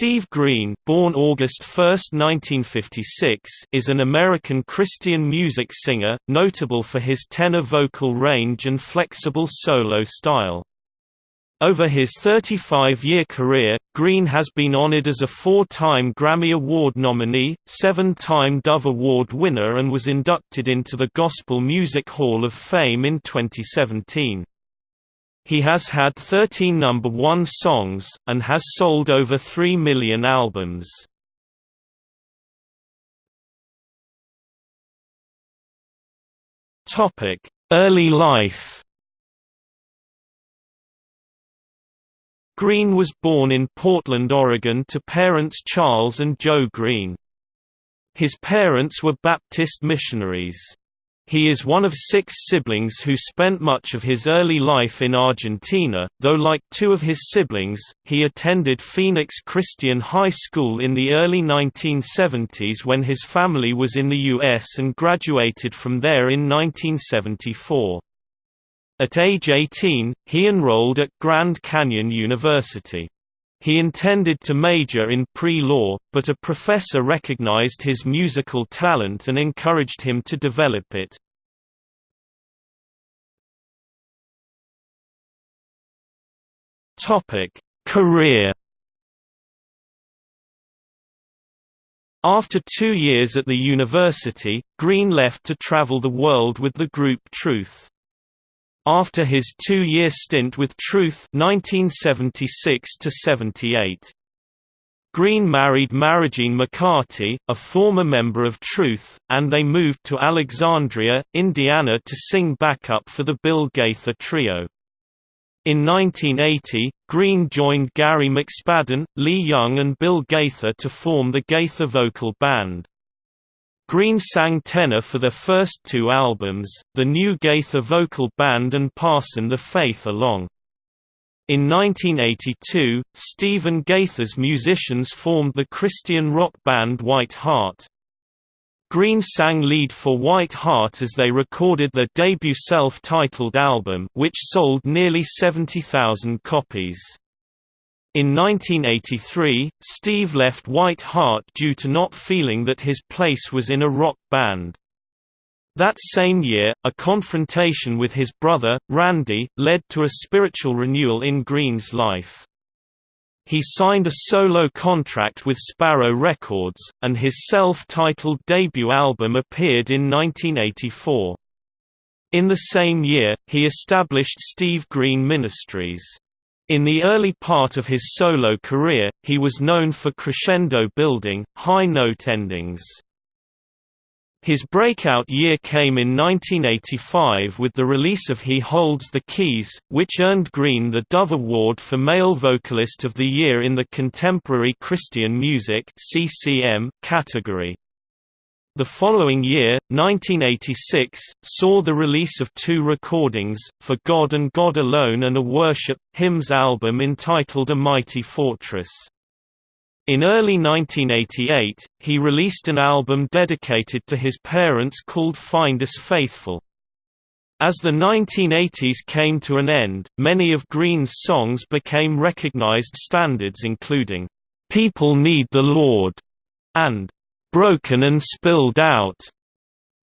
Steve Green born August 1, 1956, is an American Christian music singer, notable for his tenor vocal range and flexible solo style. Over his 35-year career, Green has been honored as a four-time Grammy Award nominee, seven-time Dove Award winner and was inducted into the Gospel Music Hall of Fame in 2017. He has had 13 number one songs, and has sold over 3 million albums. Early life Green was born in Portland, Oregon to parents Charles and Joe Green. His parents were Baptist missionaries. He is one of six siblings who spent much of his early life in Argentina, though like two of his siblings, he attended Phoenix Christian High School in the early 1970s when his family was in the U.S. and graduated from there in 1974. At age 18, he enrolled at Grand Canyon University. He intended to major in pre-law, but a professor recognized his musical talent and encouraged him to develop it. Career After two years at the university, Green left to travel the world with the group Truth. After his two-year stint with Truth 1976 78. Green married Marijean McCarty, a former member of Truth, and they moved to Alexandria, Indiana to sing backup for the Bill Gaither Trio. In 1980, Green joined Gary McSpadden, Lee Young and Bill Gaither to form the Gaither Vocal Band. Green sang tenor for their first two albums, the New Gaither Vocal Band and Passing the Faith Along. In 1982, Stephen Gaither's musicians formed the Christian rock band White Heart. Green sang lead for White Heart as they recorded their debut self-titled album which sold nearly 70,000 copies. In 1983, Steve left White Heart due to not feeling that his place was in a rock band. That same year, a confrontation with his brother, Randy, led to a spiritual renewal in Green's life. He signed a solo contract with Sparrow Records, and his self-titled debut album appeared in 1984. In the same year, he established Steve Green Ministries. In the early part of his solo career, he was known for crescendo building, high note endings. His breakout year came in 1985 with the release of He Holds the Keys, which earned Green the Dove Award for Male Vocalist of the Year in the Contemporary Christian Music category. The following year, 1986, saw the release of two recordings, For God and God Alone and a worship, hymns album entitled A Mighty Fortress. In early 1988, he released an album dedicated to his parents called Find Us Faithful. As the 1980s came to an end, many of Green's songs became recognized standards including, "'People Need the Lord' and broken and spilled out.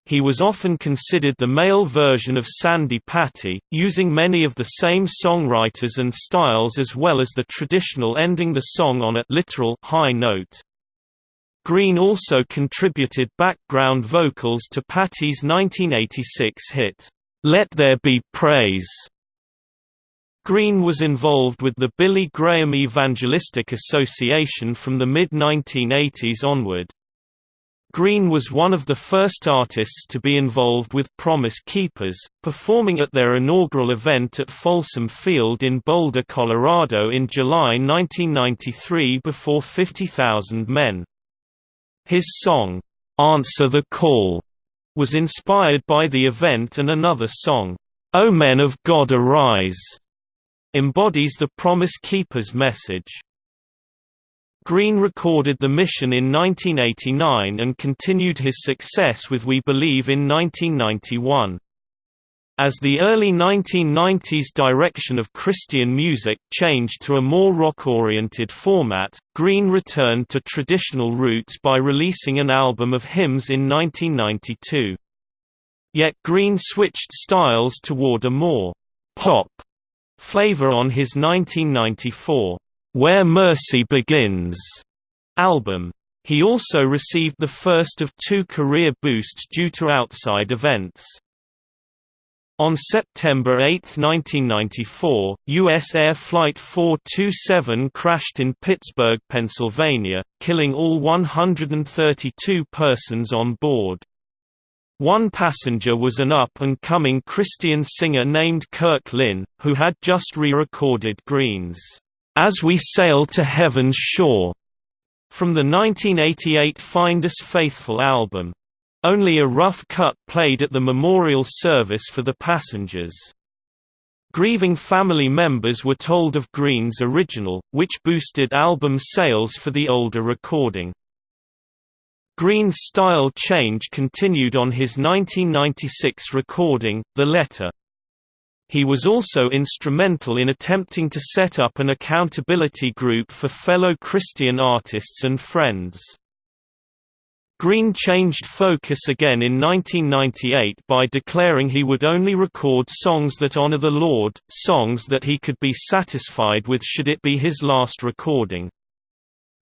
He was often considered the male version of Sandi Patty, using many of the same songwriters and styles as well as the traditional ending the song on a literal high note. Green also contributed background vocals to Patty's 1986 hit, "'Let There Be Praise' Green was involved with the Billy Graham Evangelistic Association from the mid-1980s onward. Green was one of the first artists to be involved with Promise Keepers, performing at their inaugural event at Folsom Field in Boulder, Colorado in July 1993 before 50,000 men. His song, "'Answer the Call' was inspired by the event and another song, "'O Men of God Arise' embodies the Promise Keepers message. Green recorded The Mission in 1989 and continued his success with We Believe in 1991. As the early 1990s direction of Christian music changed to a more rock-oriented format, Green returned to traditional roots by releasing an album of hymns in 1992. Yet Green switched styles toward a more «pop» flavor on his 1994 «Where Mercy Begins» album. He also received the first of two career boosts due to outside events. On September 8, 1994, USAir Flight 427 crashed in Pittsburgh, Pennsylvania, killing all 132 persons on board. One passenger was an up-and-coming Christian singer named Kirk Lynn, who had just re-recorded Green's "'As We Sail to Heaven's Shore' from the 1988 Find Us Faithful album. Only a rough cut played at the memorial service for the passengers. Grieving family members were told of Green's original, which boosted album sales for the older recording. Green's style change continued on his 1996 recording, The Letter. He was also instrumental in attempting to set up an accountability group for fellow Christian artists and friends. Green changed focus again in 1998 by declaring he would only record songs that honor the Lord, songs that he could be satisfied with should it be his last recording.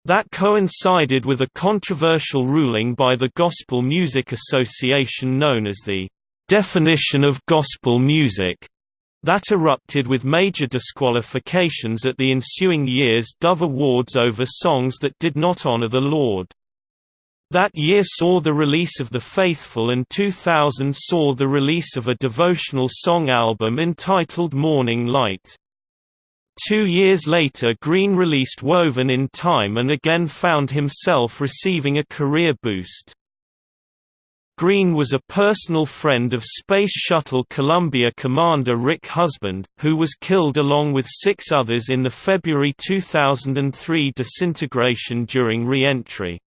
That coincided with a controversial ruling by the Gospel Music Association known as the "...definition of gospel music", that erupted with major disqualifications at the ensuing year's Dove Awards over songs that did not honor the Lord. That year saw the release of The Faithful and 2000 saw the release of a devotional song album entitled Morning Light. Two years later Green released Woven in Time and again found himself receiving a career boost. Green was a personal friend of Space Shuttle Columbia commander Rick Husband, who was killed along with six others in the February 2003 disintegration during re-entry.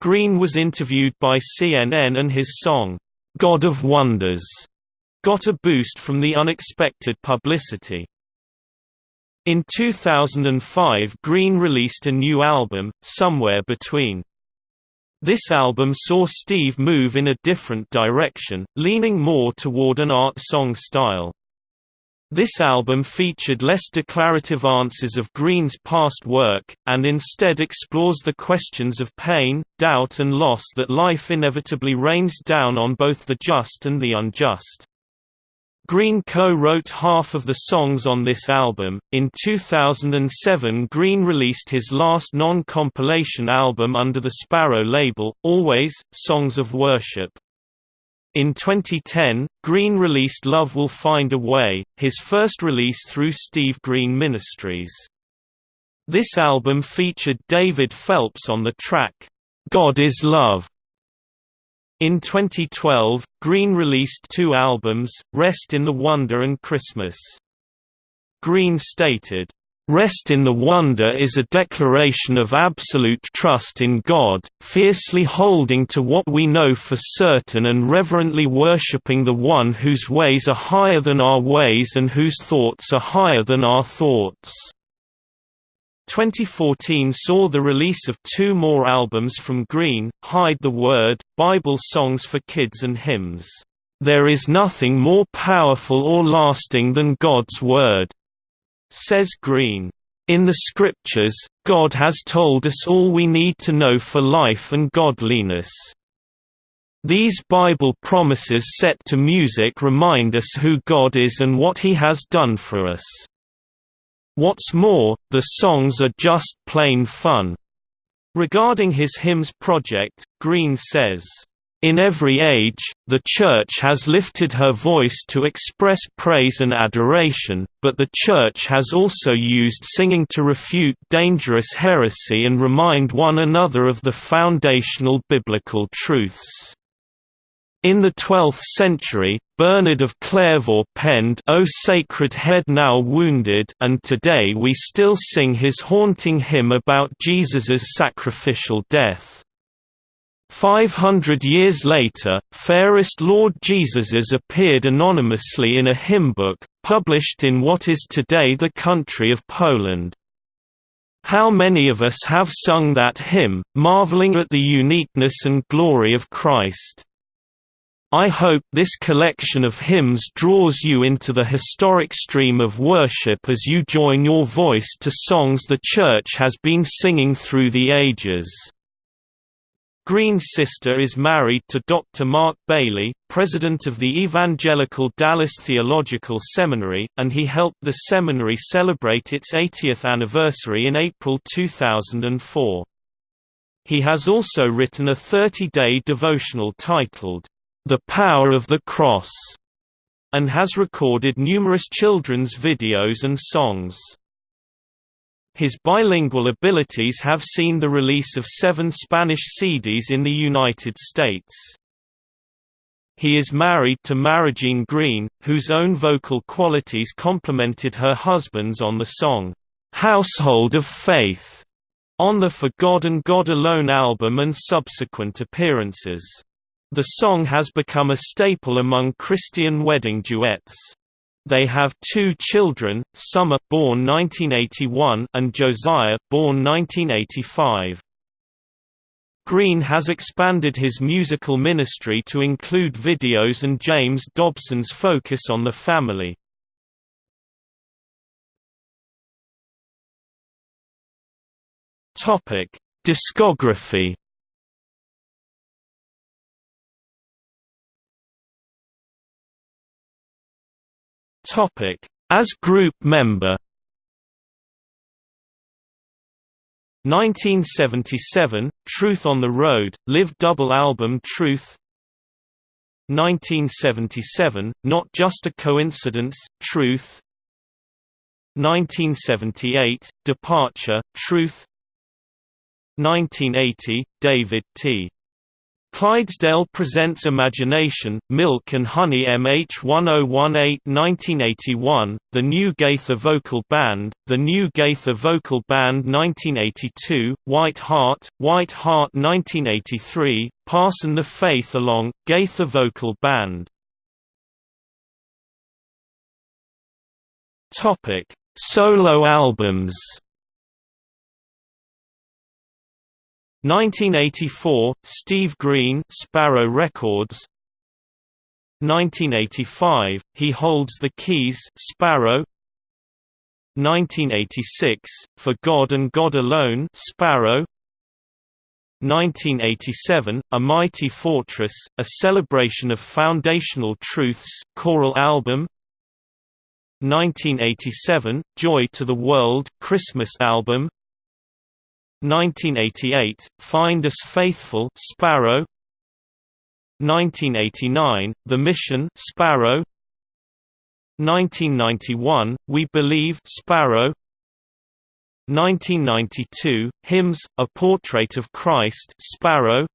Green was interviewed by CNN and his song, "'God of Wonders' got a boost from the unexpected publicity. In 2005 Green released a new album, Somewhere Between. This album saw Steve move in a different direction, leaning more toward an art song style. This album featured less declarative answers of Green's past work, and instead explores the questions of pain, doubt and loss that life inevitably rains down on both the just and the unjust. Green co-wrote half of the songs on this album. In 2007, Green released his last non-compilation album under the Sparrow label, Always: Songs of Worship. In 2010, Green released Love Will Find a Way, his first release through Steve Green Ministries. This album featured David Phelps on the track, "'God is Love". In 2012, Green released two albums, Rest in the Wonder and Christmas. Green stated, Rest in the wonder is a declaration of absolute trust in God, fiercely holding to what we know for certain and reverently worshipping the one whose ways are higher than our ways and whose thoughts are higher than our thoughts. 2014 saw the release of two more albums from Green, Hide the Word, Bible songs for kids and hymns. There is nothing more powerful or lasting than God's Word. Says Green, "In the scriptures, God has told us all we need to know for life and godliness. These Bible promises set to music remind us who God is and what He has done for us. What's more, the songs are just plain fun." Regarding his hymns project, Green says, in every age, the Church has lifted her voice to express praise and adoration, but the Church has also used singing to refute dangerous heresy and remind one another of the foundational biblical truths. In the 12th century, Bernard of Clairvaux penned O Sacred Head Now Wounded and today we still sing his haunting hymn about Jesus's sacrificial death. Five hundred years later, Fairest Lord Jesuses appeared anonymously in a hymn book, published in what is today the country of Poland. How many of us have sung that hymn, marveling at the uniqueness and glory of Christ? I hope this collection of hymns draws you into the historic stream of worship as you join your voice to songs the Church has been singing through the ages. Green's sister is married to Dr. Mark Bailey, president of the Evangelical Dallas Theological Seminary, and he helped the seminary celebrate its 80th anniversary in April 2004. He has also written a 30-day devotional titled, The Power of the Cross, and has recorded numerous children's videos and songs. His bilingual abilities have seen the release of seven Spanish CDs in the United States. He is married to Marijean Green, whose own vocal qualities complemented her husband's on the song, "'Household of Faith' on the For God and God Alone album and subsequent appearances. The song has become a staple among Christian wedding duets. They have two children, Summer born 1981 and Josiah born 1985. Green has expanded his musical ministry to include videos and James Dobson's focus on the family. Topic: Discography As group member. 1977 – Truth on the Road, live double album Truth. 1977 – Not Just a Coincidence, Truth. 1978 – Departure, Truth. 1980 – David T. Clydesdale presents Imagination, Milk and Honey MH1018 1981, The New Gaither Vocal Band, The New Gaither Vocal Band 1982, White Heart, White Heart 1983, Passing the Faith Along, Gaither Vocal Band. Solo albums 1984 Steve Green Sparrow Records. 1985 He Holds the Keys Sparrow. 1986 For God and God Alone Sparrow. 1987 A Mighty Fortress A Celebration of Foundational Truths choral album. 1987 Joy to the World Christmas album 1988, Find Us Faithful Sparrow. 1989, The Mission Sparrow. 1991, We Believe Sparrow. 1992, Hymns, A Portrait of Christ Sparrow.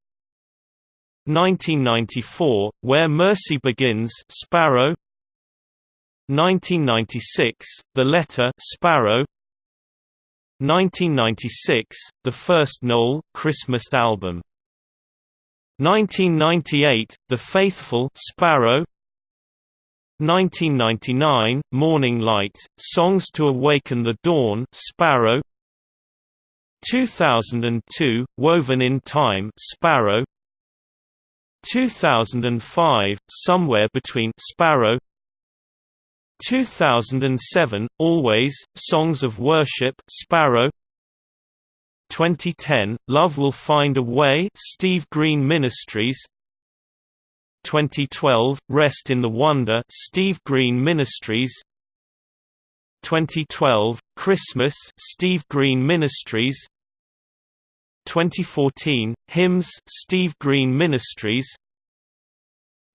1994, Where Mercy Begins Sparrow. 1996, The Letter Sparrow 1996, the first Noel Christmas album. 1998, The Faithful Sparrow. 1999, Morning Light, Songs to Awaken the Dawn Sparrow. 2002, Woven in Time Sparrow. 2005, Somewhere Between Sparrow. 2007, Always, Songs of Worship Sparrow. 2010, Love Will Find a Way Steve Green Ministries. 2012, Rest in the Wonder Steve Green Ministries. 2012, Christmas Steve Green Ministries. 2014, Hymns Steve Green Ministries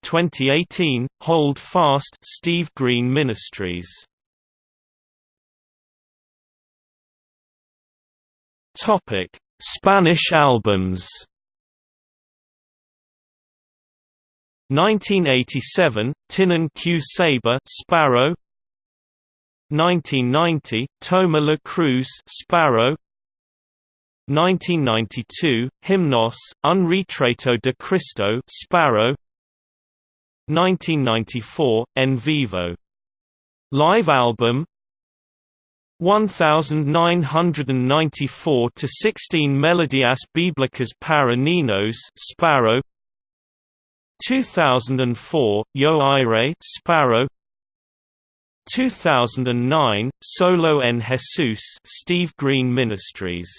2018, Hold Fast Steve Green Ministries Topic: Spanish albums. 1987, Tienen Que Saber Sparrow. 1990, Toma la Cruz Sparrow. 1992, Himnos, Un Retrato de Cristo Sparrow 1994, En Vivo. Live album? 1994 to 16 Melodias Bíblicas para Niños Sparrow. 2004 Yo Iré Sparrow. 2009 Solo en Jesus Steve Green Ministries.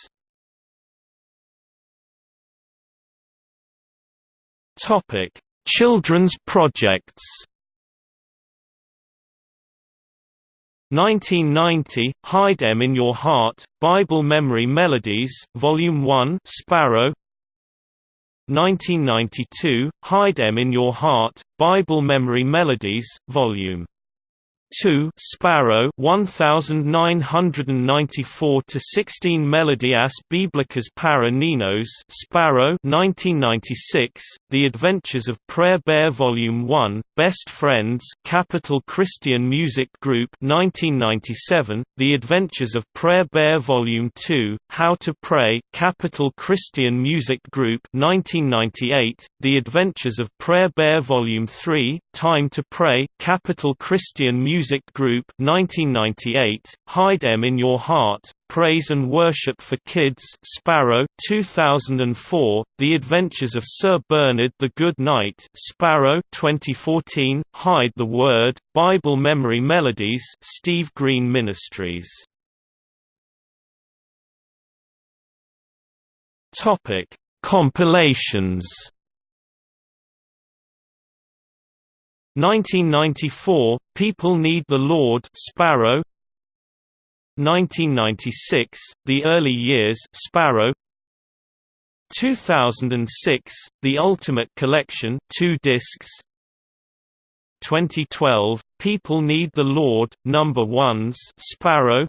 Topic Children's projects. 1990, Hide Em in Your Heart, Bible Memory Melodies, Volume 1 Sparrow. 1992, Hide Em in Your Heart, Bible Memory Melodies, Volume 2 Sparrow 1994 to 16 Melodias Bíblicas para Niños Sparrow 1996 The Adventures of Prayer Bear Volume 1 Best Friends Capitol Christian Music Group 1997 The Adventures of Prayer Bear Volume 2 How to Pray Capitol Christian Music Group 1998 The Adventures of Prayer Bear Volume 3 Time to Pray Capitol Christian Music Music Group 1998, Hide Em in Your Heart, Praise and Worship for Kids Sparrow 2004, The Adventures of Sir Bernard the Good Knight Sparrow 2014, Hide the Word, Bible Memory Melodies Steve Green Ministries. Compilations 1994, People Need the Lord Sparrow. 1996, The Early Years Sparrow. 2006, The Ultimate Collection 2 discs. 2012, People Need the Lord, Number Ones Sparrow.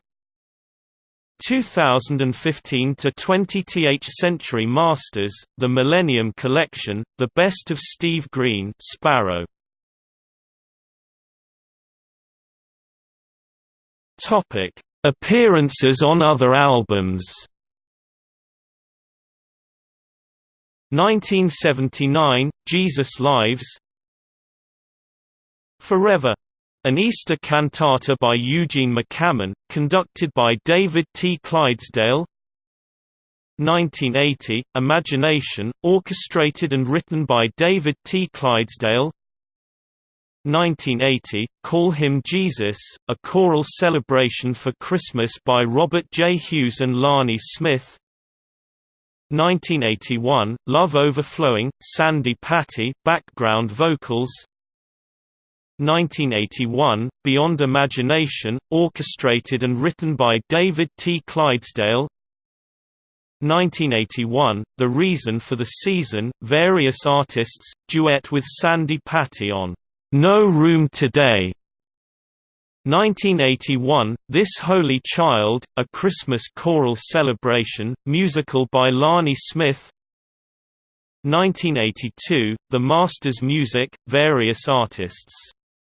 2015 to 20th Century Masters, The Millennium Collection, The Best of Steve Green Sparrow Topic: Appearances on other albums. 1979 Jesus Lives Forever an Easter cantata by Eugene McCammon, conducted by David T. Clydesdale 1980, Imagination, orchestrated and written by David T. Clydesdale 1980, Call Him Jesus, a choral celebration for Christmas by Robert J. Hughes and Lani Smith 1981, Love Overflowing, Sandi Patty background vocals 1981, Beyond Imagination, orchestrated and written by David T. Clydesdale 1981, The Reason for the Season, various artists, duet with Sandi Patty on no Room Today. 1981, This Holy Child, A Christmas Choral Celebration, musical by Lani Smith. 1982, The Masters Music, various artists,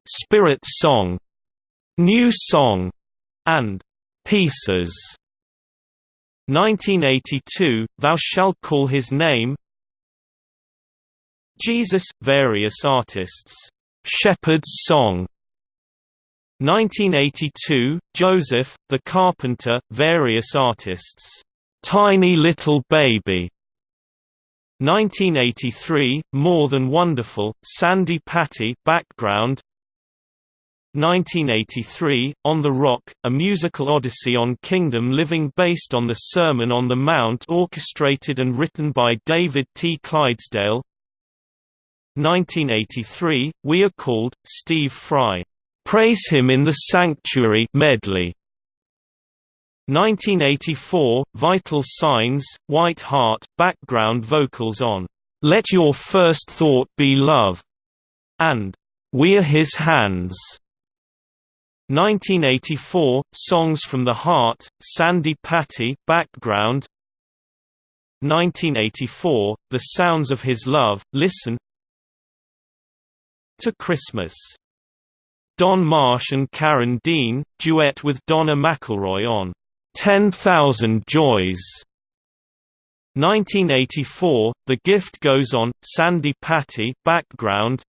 "'Spirit Song", "'New Song", and "'Pieces". 1982, Thou Shalt Call His Name. Jesus, various artists Shepherd's Song 1982, Joseph, the Carpenter, various artists. Tiny Little Baby 1983, More Than Wonderful, Sandi Patty background 1983, On the Rock, a musical odyssey on kingdom living based on the Sermon on the Mount orchestrated and written by David T. Clydesdale 1983, We Are Called, Steve Fry. Praise Him in the Sanctuary medley. 1984, Vital Signs, White Heart background vocals on Let Your First Thought Be Love, and We're His Hands. 1984, Songs from the Heart, Sandi Patty background 1984, The Sounds of His Love, Listen to Christmas. Don Marsh and Karen Dean, duet with Donna McElroy on 10,000 Joys. 1984, The Gift Goes On, Sandi Patty background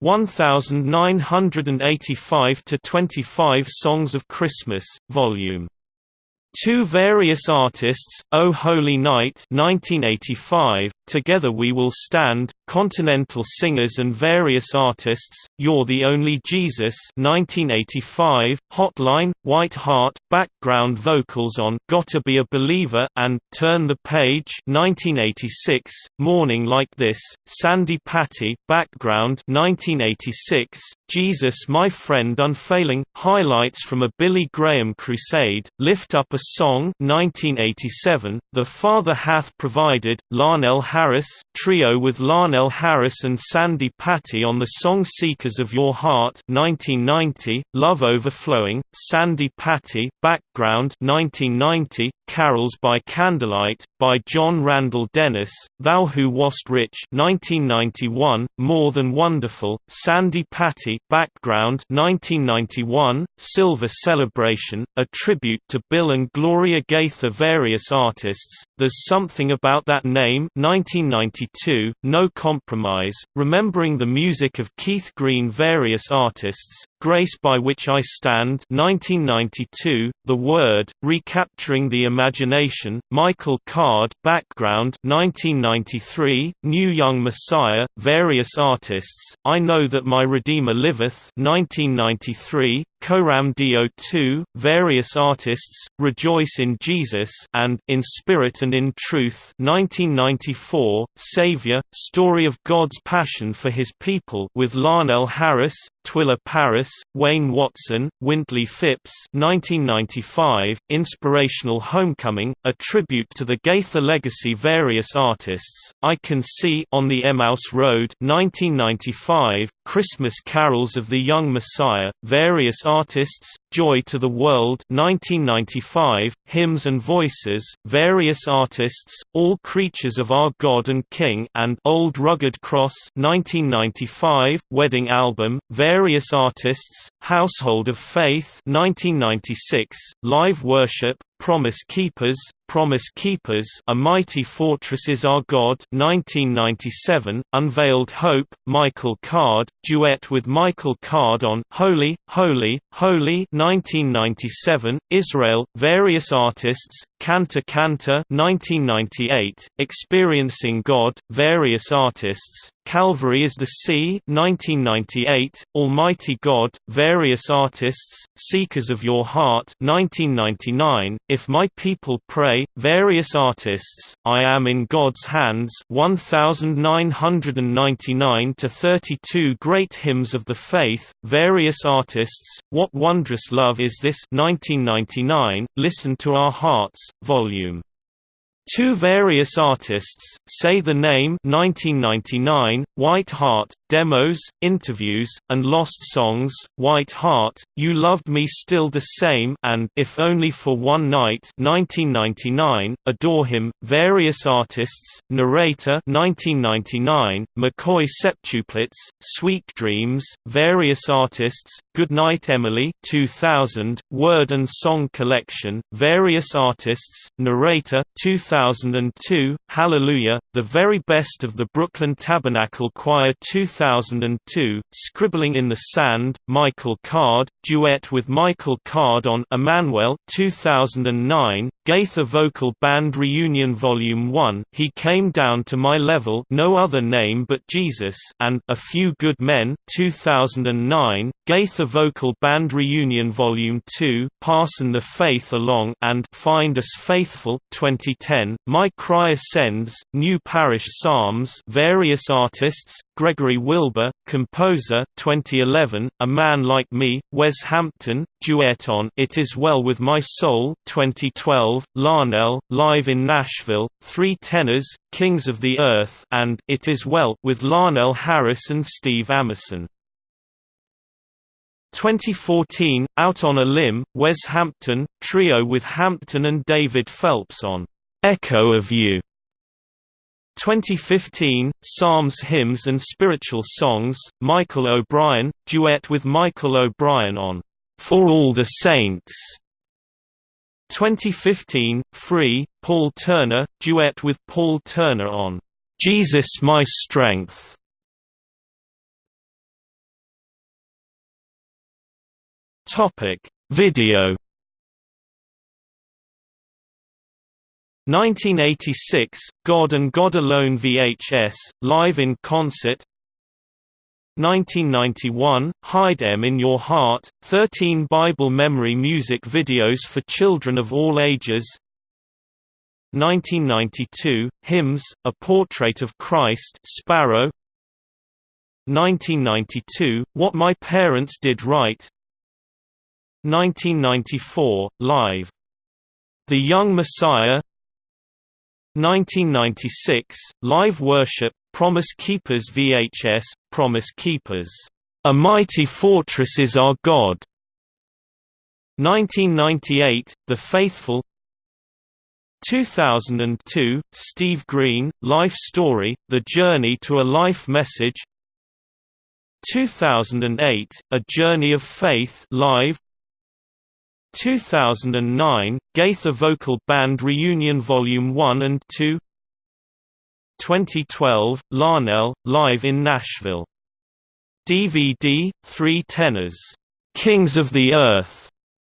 1985 to 25 Songs of Christmas, Volume Two various artists, O Holy Night 1985, Together We Will Stand, Continental Singers and Various Artists, You're the Only Jesus 1985, Hotline, White Heart, Background Vocals on Gotta Be a Believer and Turn the Page 1986, Morning Like This, Sandi Patty, Background 1986, Jesus My Friend Unfailing, Highlights from a Billy Graham Crusade, Lift Up a Song 1987, The Father Hath Provided, Larnell Harris, trio with Larnell Harris and Sandi Patty on the song Seekers of Your Heart 1990, Love Overflowing, Sandi Patty, Background 1990, Carols by Candlelight, by John Randall Dennis, Thou Who Wast Rich 1991, More Than Wonderful, Sandi Patty, Background 1991, Silver Celebration, a tribute to Bill and Gloria Gaither Various artists, There's Something About That Name 1992, No Compromise, Remembering the Music of Keith Green Various artists, Grace by Which I Stand 1992, The Word, Recapturing the Imagination, Michael Card Background 1993, New Young Messiah, Various Artists, I Know That My Redeemer Liveth 1993, Coram Deo 2, Various Artists, Rejoice in Jesus and In Spirit and in Truth. 1994, Savior, Story of God's Passion for His People with Larnell Harris, Twila Paris, Wayne Watson, Wintley Phipps. 1995, Inspirational Homecoming, a tribute to the Gaither legacy Various artists, I Can See on the Emmaus Road. 1995, Christmas Carols of the Young Messiah, Various artists, Joy to the World 1995, Hymns and Voices, Various Artists, All Creatures of Our God and King and Old Rugged Cross 1995, Wedding Album, Various Artists, Household of Faith 1996, Live Worship, Promise Keepers, Promise Keepers A Mighty Fortress Is Our God 1997, Unveiled Hope, Michael Card, duet with Michael Card on Holy, Holy, Holy 1997, Israel, various artists, Kanta Kanta 1998, Experiencing God, various artists, Calvary is the Sea 1998, Almighty God, various artists, Seekers of Your Heart 1999, If My People Pray, various artists, I Am in God's Hands 1999 to 32 Great Hymns of the Faith, various artists, What Wondrous Love Is This 1999, Listen to Our Hearts, Volume Two various artists, Say the Name 1999, White Heart, demos, interviews, and lost songs, White Heart, You Loved Me Still the Same and If Only for One Night 1999, Adore Him, various artists, Narrator 1999, McCaughey Septuplets, Sweet Dreams, various artists, Goodnight Emily 2000, Word and Song Collection, various artists, Narrator 2002, Hallelujah, The Very Best of the Brooklyn Tabernacle Choir 2002, Scribbling in the Sand, Michael Card, duet with Michael Card on Emmanuel 2009, Gaither Vocal Band Reunion Volume 1 He Came Down to My Level No Other Name But Jesus and A Few Good Men 2009, Gaither Vocal Band Reunion Volume 2 Passing the Faith Along and Find Us Faithful 2010, My Cry Ascends, New Parish Psalms various artists, Gregory Wilbur, composer 2011, A Man Like Me, Wes Hampton, duet on It Is Well With My Soul 2012, Larnell, live in Nashville, Three Tenors, Kings of the Earth and It Is Well with Larnell Harris and Steve Amerson. 2014, Out on a Limb, Wes Hampton, trio with Hampton and David Phelps on Echo of You. 2015, Psalms Hymns and Spiritual Songs, Michael O'Brien, duet with Michael O'Brien on For All the Saints. 2015, Free, Paul Turner, duet with Paul Turner on "'Jesus My Strength". Video 1986, God and God Alone VHS, live in concert. 1991, Hide Em in Your Heart, 13 Bible memory music videos for children of all ages. 1992, Hymns, A Portrait of Christ Sparrow. 1992, What My Parents Did Right. 1994, Live. The Young Messiah 1996, Live Worship, Promise Keepers VHS, Promise Keepers. A Mighty Fortress is Our God. 1998, The Faithful 2002, Steve Green, Life Story, The Journey to a Life Message 2008, A Journey of Faith Live 2009, Gaither Vocal Band Reunion Volume 1 and 2 2012, Larnell, live in Nashville. DVD, Three Tenors, "'Kings of the Earth'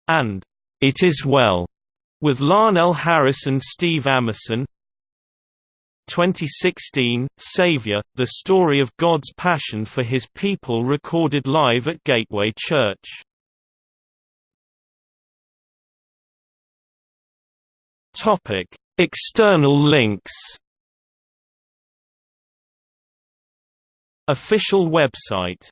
and "'It Is Well' with Larnell Harris and Steve Amerson 2016, Savior, the story of God's passion for his people recorded live at Gateway Church. External links Official website